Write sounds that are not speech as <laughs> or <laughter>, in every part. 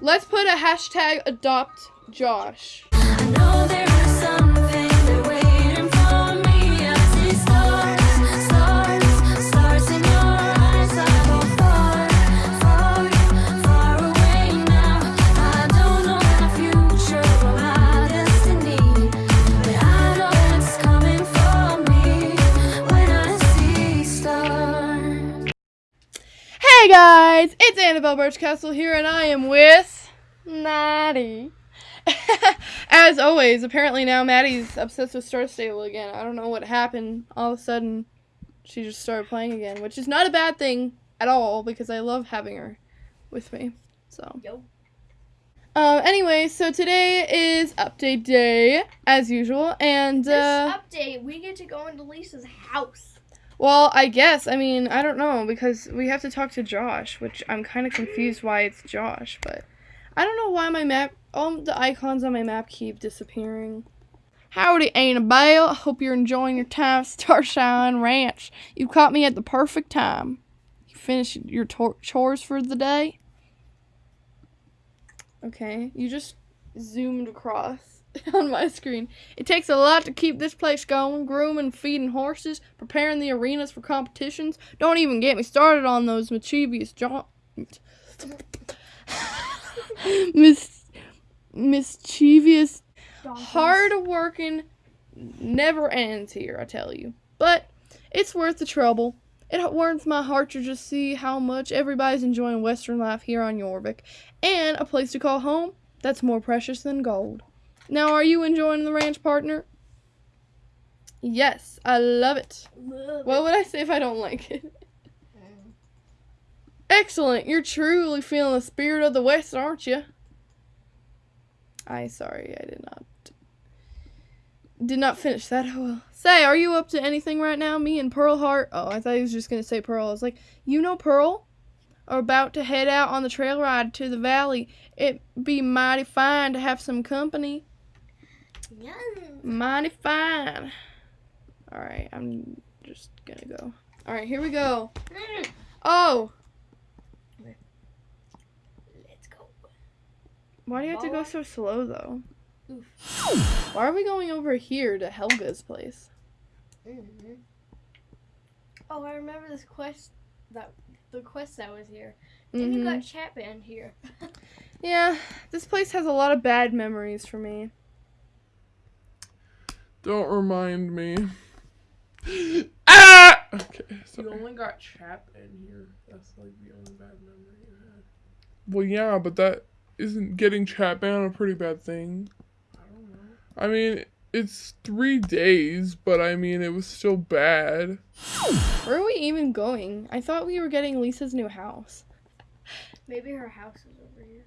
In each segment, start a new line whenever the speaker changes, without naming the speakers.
Let's put a hashtag adopt Josh. Hey guys, it's Annabelle Birchcastle here, and I am with Maddie. <laughs> As always, apparently now Maddie's obsessed with Star Stable again. I don't know what happened. All of a sudden, she just started playing again, which is not a bad thing at all because I love having her with me. So.
Yo.
Um. Anyway, so today is update day as usual, and
This
uh,
update, we get to go into Lisa's house.
Well, I guess I mean I don't know because we have to talk to Josh, which I'm kind of confused why it's Josh, but I don't know why my map, all the icons on my map keep disappearing. Howdy, Annabelle. I hope you're enjoying your time at Starshine Ranch. You caught me at the perfect time. You finished your chores for the day. Okay, you just zoomed across <laughs> on my screen. It takes a lot to keep this place going, grooming, feeding horses, preparing the arenas for competitions. Don't even get me started on those mischievous jo- <laughs> Mis- mischievous, hard working, never ends here, I tell you. But it's worth the trouble. It warms my heart to just see how much everybody's enjoying Western life here on Jorvik, and a place to call home that's more precious than gold. Now, are you enjoying the ranch, partner? Yes, I love it. What would I say if I don't like it? <laughs> Excellent. You're truly feeling the spirit of the West, aren't you? I sorry, I did not did not finish that. Oh well. Say, are you up to anything right now? Me and Pearl Heart. Oh, I thought he was just gonna say Pearl. I was like, you know Pearl? Are about to head out on the trail ride to the valley. It'd be mighty fine to have some company.
Yeah.
Mighty fine. Alright, I'm just gonna go. Alright, here we go. Oh,
Let's go.
why do you have to go so slow though?
Oof.
Why are we going over here to Helga's place?
hmm Oh, I remember this quest that the quest that was here. Then you
Mhm.
got chat banned here. <laughs>
Yeah, this place has a lot of bad memories for me.
Don't remind me. <gasps> ah! Okay,
You only got chap in here. That's like the only bad memory you had.
Well, yeah, but that isn't getting chat banned a pretty bad thing.
I don't know.
I mean, it's three days, but I mean, it was still bad.
Where are we even going? I thought we were getting Lisa's new house.
Maybe her house is over here.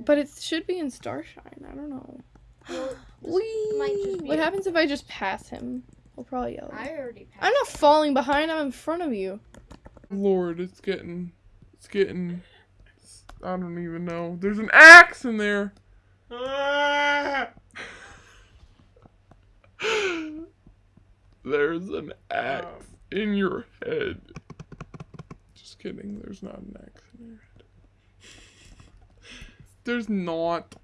But it should be in Starshine. I don't know.
Well, <gasps> this
Whee!
might just be
What happens if I just pass him? We'll probably yell.
I already passed.
I'm not falling behind. I'm in front of you.
Lord, it's getting, it's getting. I don't even know. There's an axe in there. Ah! There's an axe oh. in your head. Just kidding. There's not an axe in your head. <laughs> There's not.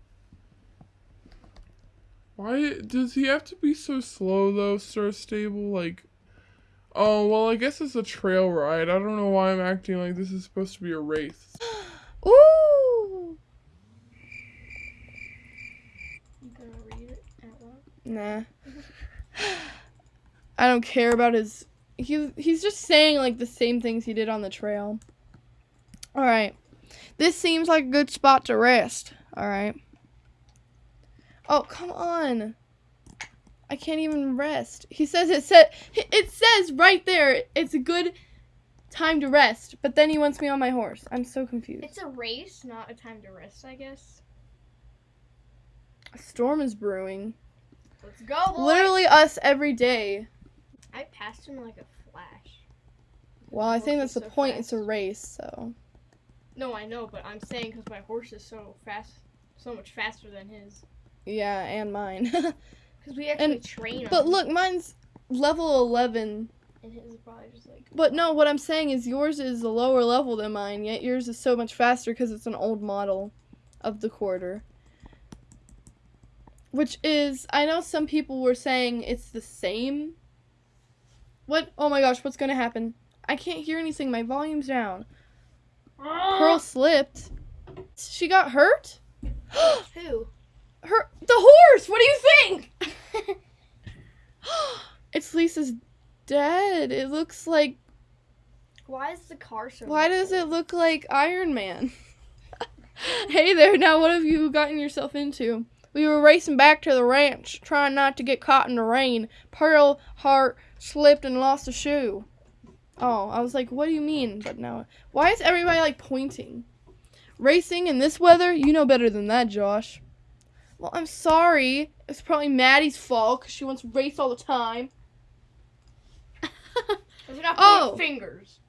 Why does he have to be so slow though, Star Stable? Like, oh well, I guess it's a trail ride. I don't know why I'm acting like this is supposed to be a race. <gasps>
Ooh.
You gonna read it out loud?
Nah. I don't care about his. He he's just saying like the same things he did on the trail. All right, this seems like a good spot to rest. All right. Oh come on! I can't even rest. He says it said it says right there it's a good time to rest, but then he wants me on my horse. I'm so confused.
It's a race, not a time to rest, I guess.
A storm is brewing.
Let's go, boys.
Literally us every day.
I passed him like a flash.
Well, I think that's the
so
point. It's a race, so.
No, I know, but I'm saying because my horse is so fast, so much faster than his.
Yeah, and mine. <laughs>
Because we actually
And-
train
but
him.
look, mine's level 11
and his is probably just like.
But no, what I'm saying is yours is a lower level than mine, yet yours is so much faster because it's an old model of the quarter. Which is, I know some people were saying it's the same. What? Oh my gosh, what's gonna happen? I can't hear anything. My volume's down. <gasps> Pearl slipped. She got hurt? <gasps>
Who?
Her the horse. What do you think? <laughs> <gasps> it's Lisa's dead. It looks like
Why is the car so?
why does it look like Iron Man? <laughs> hey there, now what have you gotten yourself into? We were racing back to the ranch, trying not to get caught in the rain. Pearl Heart slipped and lost a shoe. Oh, I was like, what do you mean? But now, why is everybody like pointing? Racing in this weather? You know better than that, Josh. Well, I'm sorry. It's probably Maddie's fault because she wants to race all the time. <laughs>
If we got
Oh.
fingers.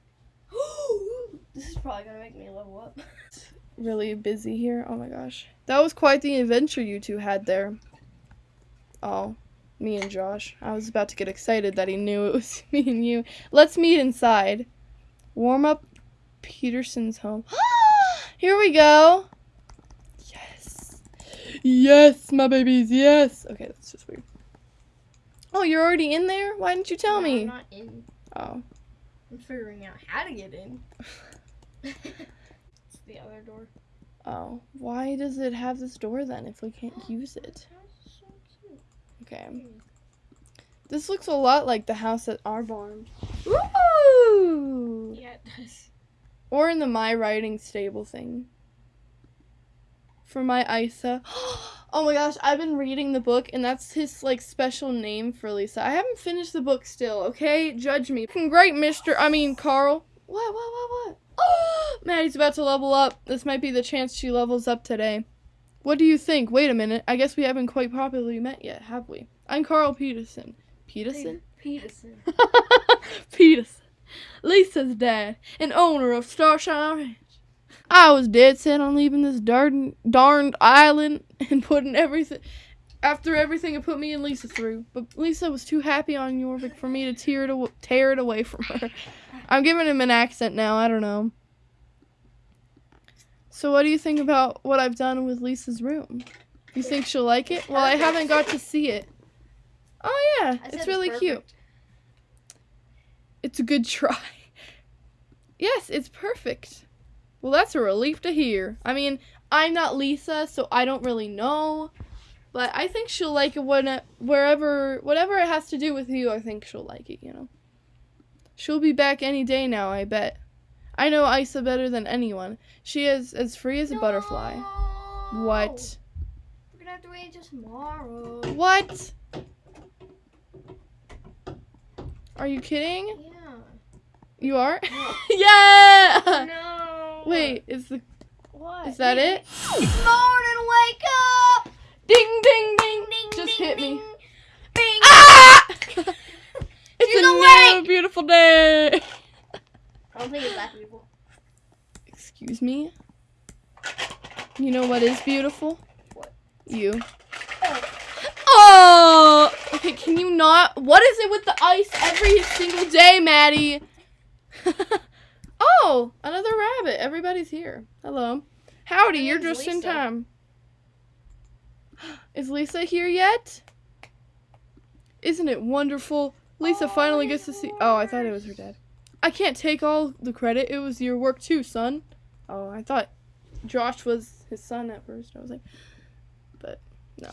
<gasps> this is probably gonna make me level up. <laughs>
really busy here. Oh my gosh. That was quite the adventure you two had there. Oh, me and Josh. I was about to get excited that he knew it was <laughs> me and you. Let's meet inside. Warm up Peterson's home. <gasps> here we go. Yes. Yes, my babies, yes. Okay, that's just weird. Oh, you're already in there? Why didn't you tell
No,
me?
I'm not in.
Oh.
I'm figuring out how to get in. <laughs> it's the other door.
Oh. Why does it have this door then if we can't use it?
That's so cute.
Okay. This looks a lot like the house at our barn. Ooh!
Yeah, it does.
Or in the My Riding Stable thing. For my Isa. <gasps> Oh my gosh, I've been reading the book and that's his like special name for Lisa. I haven't finished the book still, okay? Judge me. Great, Mr. I mean, Carl. What, what, what, what? Oh, <gasps> Maddie's about to level up. This might be the chance she levels up today. What do you think? Wait a minute. I guess we haven't quite properly met yet, have we? I'm Carl Peterson. Peterson?
Peterson. <laughs>
Peterson. Lisa's dad, and owner of Starshine Ranch. I was dead set on leaving this darn, darned island and putting everything after everything it put me and Lisa through. But Lisa was too happy on Jorvik for me to tear it, aw- tear it away from her. I'm giving him an accent now. I don't know. So, what do you think about what I've done with Lisa's room? You think she'll like it? Well, I haven't got to see it. Oh yeah, it's really cute. It's a good <laughs> try. Yes, it's perfect. Well, that's a relief to hear. I mean, I'm not Lisa, so I don't really know. But I think she'll like it when wherever whatever it has to do with you, I think she'll like it, you know. She'll be back any day now, I bet. I know Isa better than anyone. She is as free as a butterfly. What?
We're gonna have to wait until tomorrow.
What? Are you kidding?
Yeah.
You are?
No. <laughs>
yeah!
no.
Wait, is the
What?
is that it?
It's morning. Wake up.
Ding ding ding!
Ding,
Just
ding,
hit
ding.
me.
Bing.
Ah! <laughs> it's
She's
a new beautiful day.
I don't think it's that beautiful.
Excuse me. You know what is beautiful?
What?
You.
Oh.
Oh. Okay, can you not? What is it with the ice every single day, Maddie? <laughs> oh, another rabbit. Everybody's here. Hello. Howdy, you're just in time. <gasps> Is Lisa here yet? Isn't it wonderful? Lisa
Oh,
finally gets to see. Oh, I thought it was her dad. I can't take all the credit. It was your work too, son. Oh, I thought Josh was his son at first. I was like, but no.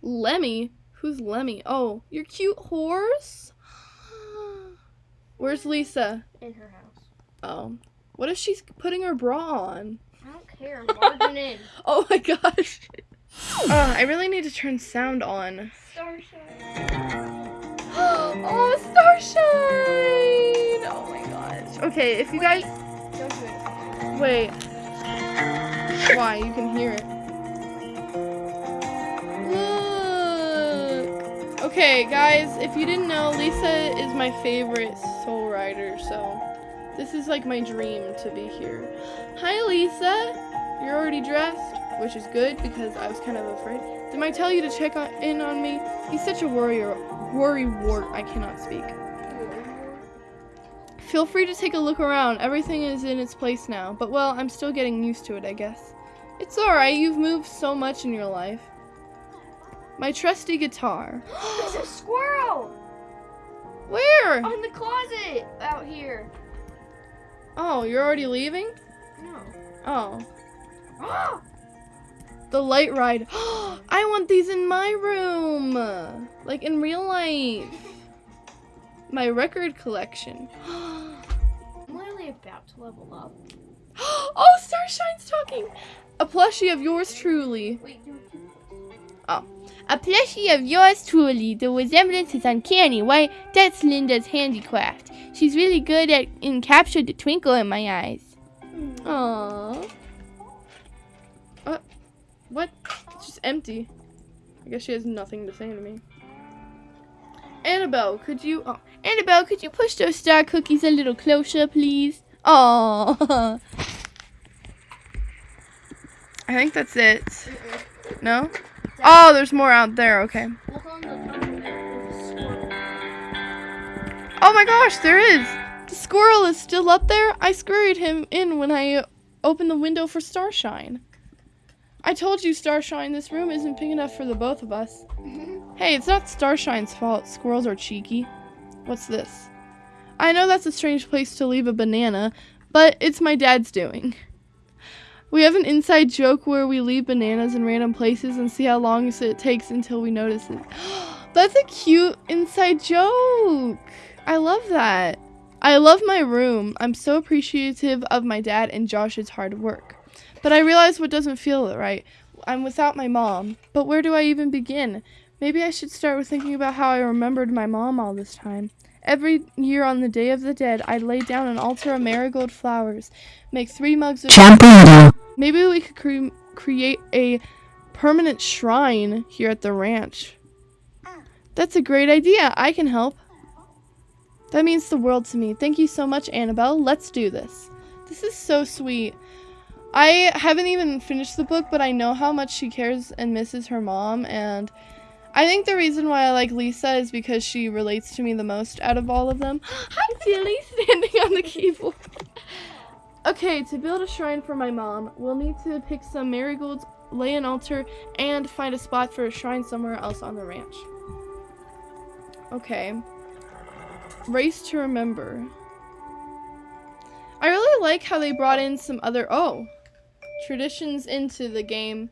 Lemmy? Who's Lemmy? Oh, your cute horse? <gasps> Where's Lisa?
In her house.
Oh. What if she's putting her bra on?
I don't care. I'm barging in. <laughs>
Oh my gosh. <laughs> Uh, I really need to turn sound on.
Starshine.
Oh, Starshine! Oh my gosh. Okay, if you guys. Wait. Why? You can hear it. Okay, guys, if you didn't know, Lisa is my favorite soul rider, so this is like my dream to be here. Hi, Lisa. You're already dressed? which is good because I was kind of afraid. Did I tell you to check on, in on me? He's such a worrier, worry wart. I cannot speak. Feel free to take a look around. Everything is in its place now. But well, I'm still getting used to it, I guess. It's alright, you've moved so much in your life. My trusty guitar. <gasps>
There's a squirrel
Where?
on the closet out here.
Oh, you're already leaving?
No.
Oh. <gasps>
oh!
The light ride. <gasps> I want these in my room. Like in real life. My record collection. <gasps>
I'm literally about to level up. <gasps>
oh, Starshine's talking. A plushie of yours truly.
Wait, do it. Oh.
A plushie of yours truly. The resemblance is uncanny. Why, that's Linda's handicraft. She's really good at and captured the twinkle in my eyes.
Hmm. Aww. What? It's just empty. I guess she has nothing to say to me. Annabelle, could you? Oh,
Annabelle, could you push those star cookies a little closer, please? Oh, <laughs>
I think that's it. No? Oh, there's more out there. Okay. Oh my gosh, there is. The squirrel is still up there. I scurried him in when I opened the window for Starshine. I told you, Starshine, this room isn't big enough for the both of us. Mm-hmm. Hey, it's not Starshine's fault. Squirrels are cheeky. What's this? I know that's a strange place to leave a banana, but it's my dad's doing. We have an inside joke where we leave bananas in random places and see how long it takes until we notice it. <gasps> That's a cute inside joke. I love that. I love my room. I'm so appreciative of my dad and Josh's hard work. But I realize what doesn't feel right. I'm without my mom. But where do I even begin? Maybe I should start with thinking about how I remembered my mom all this time. Every year on the Day of the Dead, I'd lay down an altar of marigold flowers, make three mugs of. Maybe we could cre- create a permanent shrine here at the ranch. That's a great idea. I can help. That means the world to me. Thank you so much, Annabelle. Let's do this. This is so sweet. I haven't even finished the book, but I know how much she cares and misses her mom. And I think the reason why I like Lisa is because she relates to me the most out of all of them. <gasps> Hi, Tilly, <laughs> standing on the keyboard. Okay, to build a shrine for my mom, we'll need to pick some marigolds, lay an altar, and find a spot for a shrine somewhere else on the ranch. Okay. Race to remember. I really like how they brought in some other oh traditions into the game.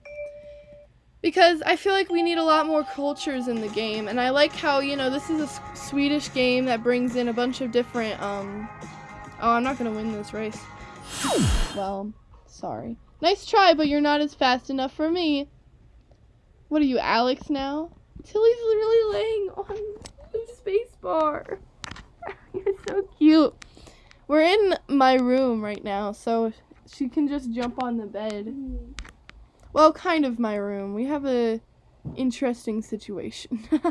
Because I feel like we need a lot more cultures in the game and I like how you know this is a Swedish game that brings in a bunch of different um oh I'm not gonna win this race. <sighs> Well sorry. Nice try but you're not as fast enough for me. What are you Alex now? Tilly's really laying on the space bar. <laughs> You're so cute. We're in my room right now, so she can just jump on the bed. Mm-hmm. Well, kind of my room. We have a interesting situation. <laughs>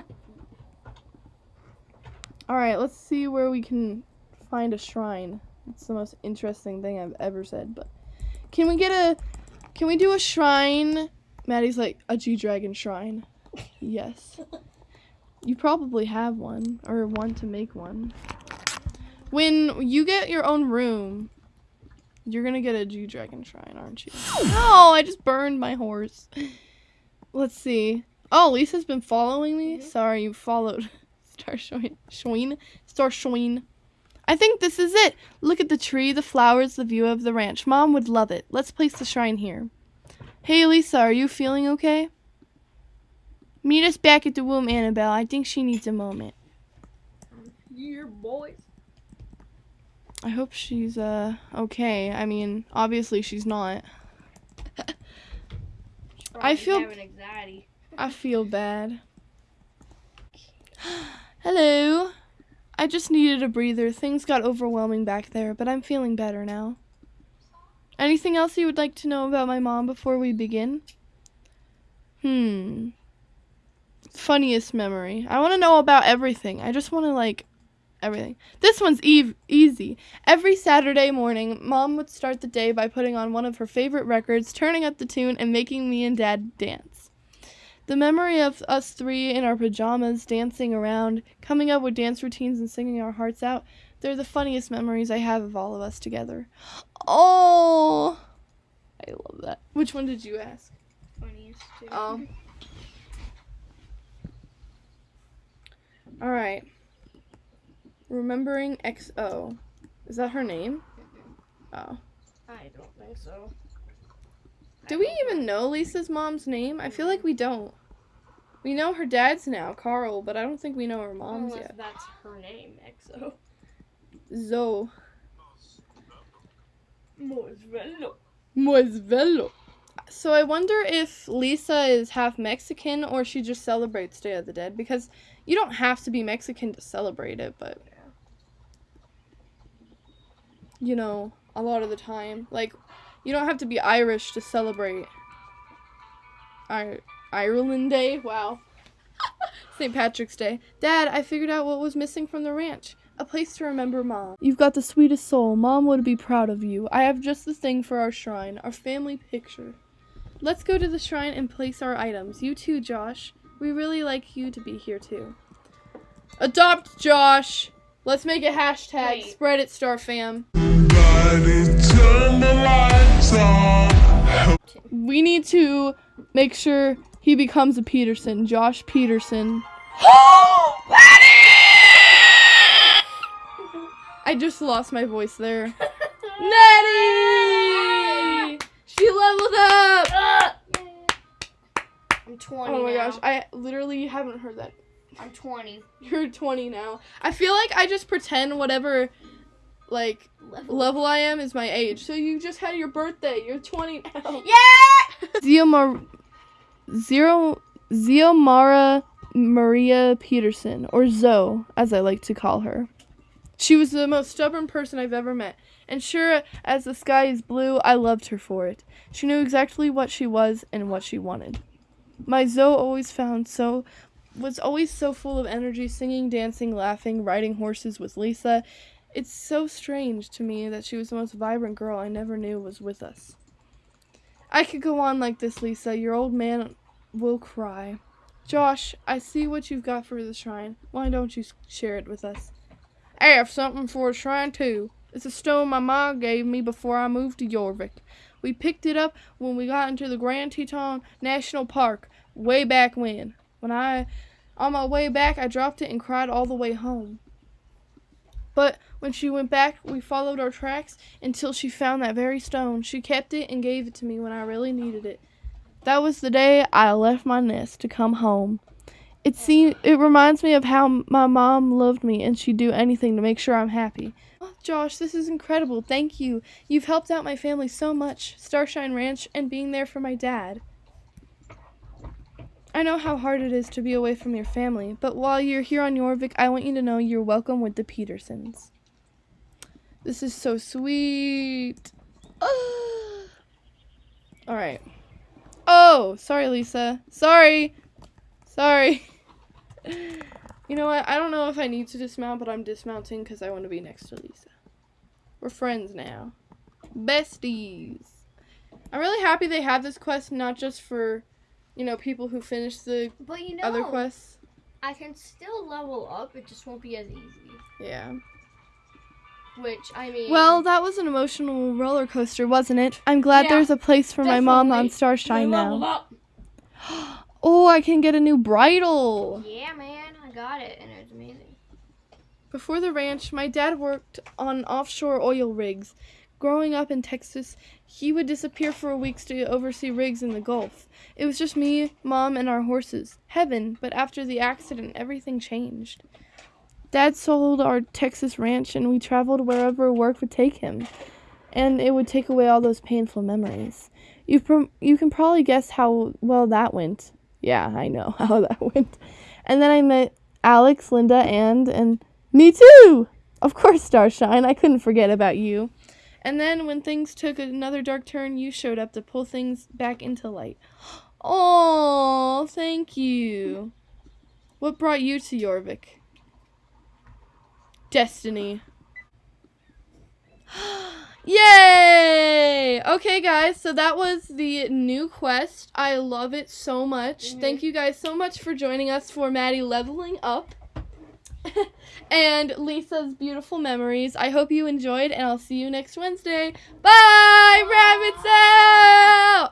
All right, let's see where we can find a shrine. It's the most interesting thing I've ever said. But can we get a? Can we do a shrine? Maddie's like a G Dragon shrine. <laughs> Yes. You probably have one or want to make one. When you get your own room, you're gonna get a G Dragon shrine, aren't you? <gasps> No, I just burned my horse. <laughs> Let's see. Oh, Lisa's been following me. Mm-hmm. Sorry, you followed <laughs> Star Schween. Schween? Star Schween. I think this is it. Look at the tree, the flowers, the view of the ranch. Mom would love it. Let's place the shrine here. Hey, Lisa, are you feeling okay? Meet us back at the womb, Annabelle. I think she needs a moment.
Yeah, boys.
I hope she's uh okay. I mean, obviously she's not. I feel- I feel bad. <gasps> Hello. I just needed a breather. Things got overwhelming back there, but I'm feeling better now. Anything else you would like to know about my mom before we begin? Hmm. Funniest memory. I want to know about everything. I just want to like everything. This one's eve- easy. Every Saturday morning, mom would start the day by putting on one of her favorite records, turning up the tune, and making me and dad dance. The memory of us three in our pajamas, dancing around, coming up with dance routines, and singing our hearts out, they're the funniest memories I have of all of us together. Oh, I love that. Which one did you ask?
Funniest too.
Oh. All right. Remembering XO. Is that her name? Oh.
I don't think so.
Do we even know Lisa's mom's name? I feel like we don't. We know her dad's now, Carl, but I don't think we know her mom's
Unless
yet.
that's her name, XO.
Zoe.
Mosvello.
Moisvello. So I wonder if Lisa is half Mexican or she just celebrates Day of the Dead because you don't have to be Mexican to celebrate it, but you know, a lot of the time, like you don't have to be Irish to celebrate I- Ireland Day. Wow. <laughs> St. Patrick's Day. Dad, I figured out what was missing from the ranch. A place to remember Mom. You've got the sweetest soul. Mom would be proud of you. I have just the thing for our shrine, our family picture. Let's go to the shrine and place our items. You too, Josh. We really like you to be here too. Adopt Josh. Let's make a hashtag.
Wait.
Spread it, Star Fam. We need to make sure he becomes a Peterson. Josh Peterson. <gasps> I just lost my voice there. <laughs> Nettie! She leveled up!
I'm 20
Oh my
now.
gosh, I literally haven't heard that.
I'm 20.
You're 20 now. I feel like I just pretend whatever like
Level.
level I am is my age. So you just had your birthday. You're 20 now. <laughs>
Yeah!
Ziomar Zero Xiomara Maria Peterson, or Zoe, as I like to call her. She was the most stubborn person I've ever met, and sure as the sky is blue, I loved her for it. She knew exactly what she was and what she wanted. My Zoe always found so was always so full of energy, singing, dancing, laughing, riding horses with Lisa. It's so strange to me that she was the most vibrant girl I never knew was with us. I could go on like this, Lisa. Your old man will cry. Josh, I see what you've got for the shrine. Why don't you share it with us? I have something for a shrine too. It's a stone my mom gave me before I moved to Jorvik. We picked it up when we got into the Grand Teton National Park way back when. When I, on my way back, I dropped it and cried all the way home. But when she went back, we followed our tracks until she found that very stone. She kept it and gave it to me when I really needed it. That was the day I left my nest to come home. It seems it reminds me of how my mom loved me and she'd do anything to make sure I'm happy. Oh, Josh, this is incredible. Thank you. You've helped out my family so much. Starshine Ranch and being there for my dad. I know how hard it is to be away from your family, but while you're here on Jorvik, I want you to know you're welcome with the Petersons. This is so sweet. <gasps> All right. Oh, sorry, Lisa. Sorry. Sorry. <laughs> You know what? I don't know if I need to dismount, but I'm dismounting because I want to be next to Lisa. We're friends now. Besties. I'm really happy they have this quest, not just for, you know, people who finish the
But you know,
other quests.
I can still level up. It just won't be as easy.
Yeah.
Which I mean,
Well, that was an emotional roller coaster, wasn't it? I'm glad
Yeah,
there's a place for my mom on. Starshine now. <gasps> Oh, I can get a new bridle.
Yeah, man, I got it, and it's amazing.
Before the ranch, my dad worked on offshore oil rigs. Growing up in Texas, he would disappear for weeks to oversee rigs in the Gulf. It was just me, mom, and our horses. Heaven, but after the accident, everything changed. Dad sold our Texas ranch and we traveled wherever work would take him. And it would take away all those painful memories. You prom- you can probably guess how well that went. Yeah, I know <laughs> how that went. And then I met Alex, Linda, and and me too. Of course, Starshine. I couldn't forget about you. And then when things took another dark turn, you showed up to pull things back into light. <gasps> Oh, thank you. What brought you to Jorvik? Destiny. <gasps> Yay! Okay, guys, so that was the new quest. I love it so much. Mm-hmm. Thank you guys so much for joining us for Maddie leveling up <laughs> and Lisa's beautiful memories. I hope you enjoyed, and I'll see you next Wednesday. Bye, Rabbits out!